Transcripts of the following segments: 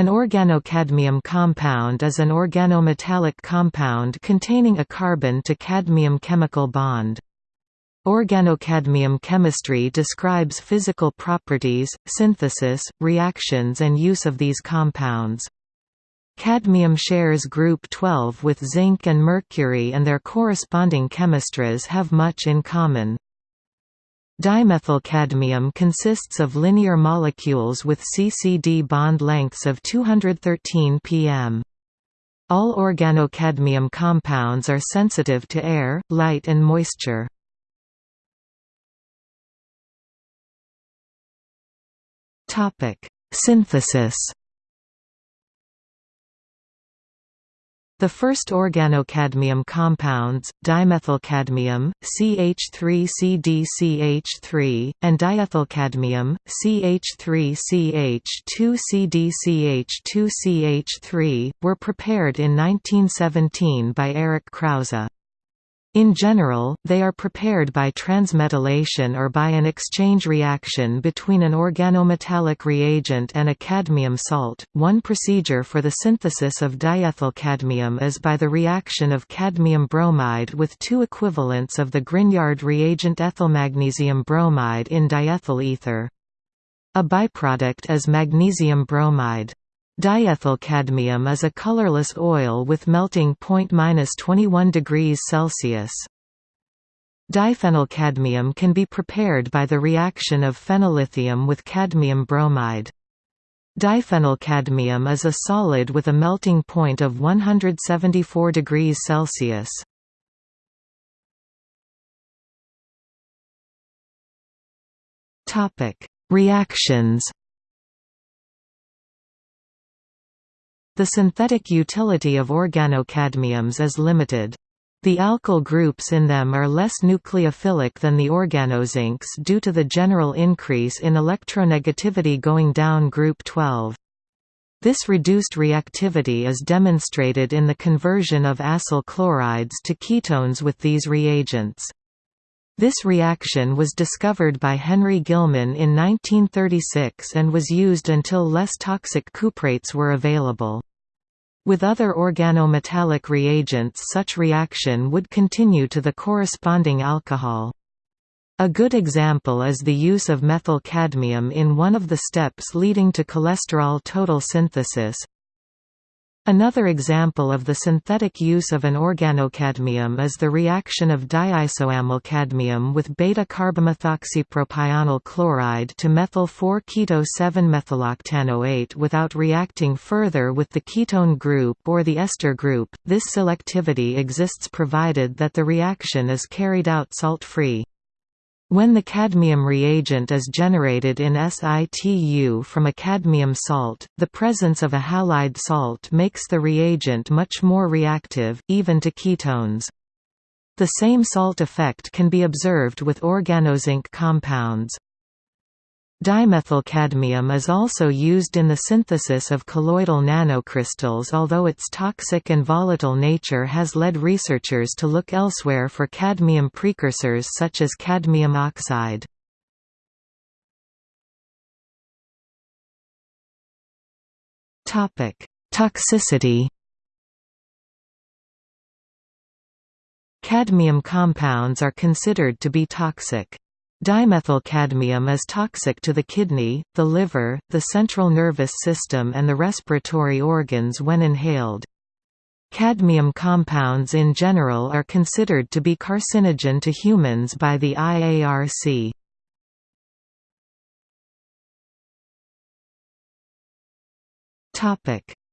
An organocadmium compound is an organometallic compound containing a carbon to cadmium chemical bond. Organocadmium chemistry describes physical properties, synthesis, reactions and use of these compounds. Cadmium shares group 12 with zinc and mercury and their corresponding chemistries have much in common. Dimethylcadmium consists of linear molecules with CCD bond lengths of 213 pm. All organocadmium compounds are sensitive to air, light and moisture. Synthesis The first organocadmium compounds, dimethylcadmium, CH3CdCH3, and diethylcadmium, CH3CH2CdCH2CH3, were prepared in 1917 by Erich Krause. In general, they are prepared by transmetallation or by an exchange reaction between an organometallic reagent and a cadmium salt. One procedure for the synthesis of diethylcadmium is by the reaction of cadmium bromide with two equivalents of the Grignard reagent ethylmagnesium bromide in diethyl ether. A byproduct is magnesium bromide. Diethylcadmium is a colorless oil with melting point 21 degrees Celsius. Diphenylcadmium can be prepared by the reaction of phenyllithium with cadmium bromide. Diphenylcadmium is a solid with a melting point of 174 degrees Celsius. Reactions The synthetic utility of organocadmiums is limited. The alkyl groups in them are less nucleophilic than the organozincs due to the general increase in electronegativity going down group 12. This reduced reactivity is demonstrated in the conversion of acyl chlorides to ketones with these reagents. This reaction was discovered by Henry Gilman in 1936 and was used until less toxic cuprates were available. With other organometallic reagents such reaction would continue to the corresponding alcohol. A good example is the use of methyl cadmium in one of the steps leading to cholesterol total synthesis, Another example of the synthetic use of an organocadmium is the reaction of diisoamylcadmium with beta-carbomethoxypropionyl chloride to methyl 4-keto-7-methyloctanoate without reacting further with the ketone group or the ester group. This selectivity exists provided that the reaction is carried out salt-free. When the cadmium reagent is generated in situ from a cadmium salt, the presence of a halide salt makes the reagent much more reactive, even to ketones. The same salt effect can be observed with organozinc compounds. Dimethylcadmium is also used in the synthesis of colloidal nanocrystals although its toxic and volatile nature has led researchers to look elsewhere for cadmium precursors such as cadmium oxide. Toxicity Cadmium compounds are considered to be toxic. Dimethylcadmium is toxic to the kidney, the liver, the central nervous system and the respiratory organs when inhaled. Cadmium compounds in general are considered to be carcinogen to humans by the IARC.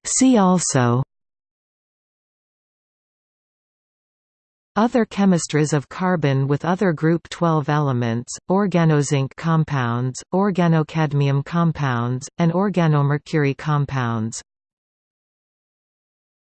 See also Other chemistries of carbon with other group 12 elements, organozinc compounds, organocadmium compounds, and organomercury compounds